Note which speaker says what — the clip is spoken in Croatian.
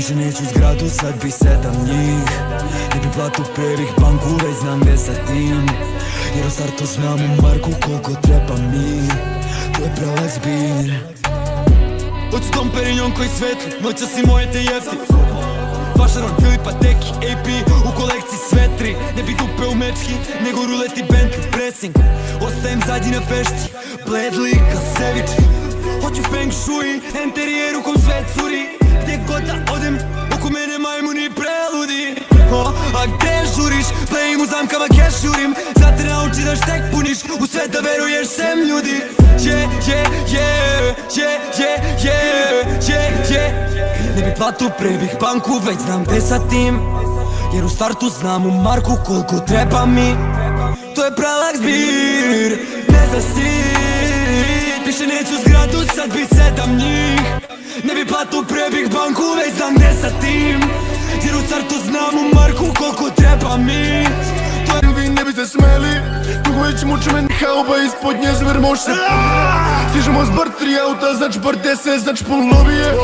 Speaker 1: Više neću zgradu, sad bi sedam njih. Ne bi platu prvih banku, već znam gdje sa tim. Jer u startu znam u Marku koliko treba mi. To je prelak zbir. Hoću Dom Perignon koji svetli, noća si moje te jefti. Vašaron, Filipa, Teki, AP U kolekciji sve tri. Ne bi dupe u mečki, nego ruleti Bentley Pressing, ostajem zadnji na fešti Bledli, Kasević. Hoću feng shui, interijer u kom sve curi da odem, oko mene majmuni preludi. A gdje žuriš, playim u zamkama cash jurim Znate nauči da štek puniš, u sve da veruješ sem ljudi. Yeah, yeah, yeah, yeah, yeah, yeah, yeah, yeah Ne bi platu prebih banku, već znam gdje sa tim. Jer u startu znam u marku koliko treba mi. To je prelak zbir, ne zasit Više neću zgradu, sad bi sedam njih Ne bi platu prebih banku, već znam gdje sa tim. Jer u startu znam u marku koliko treba mi.
Speaker 2: To vi ne bi se smeli Dugo već muče me hauba ispod nje zver moš se Stižemo s bar tri auta, znači bar deset, znači pol lobije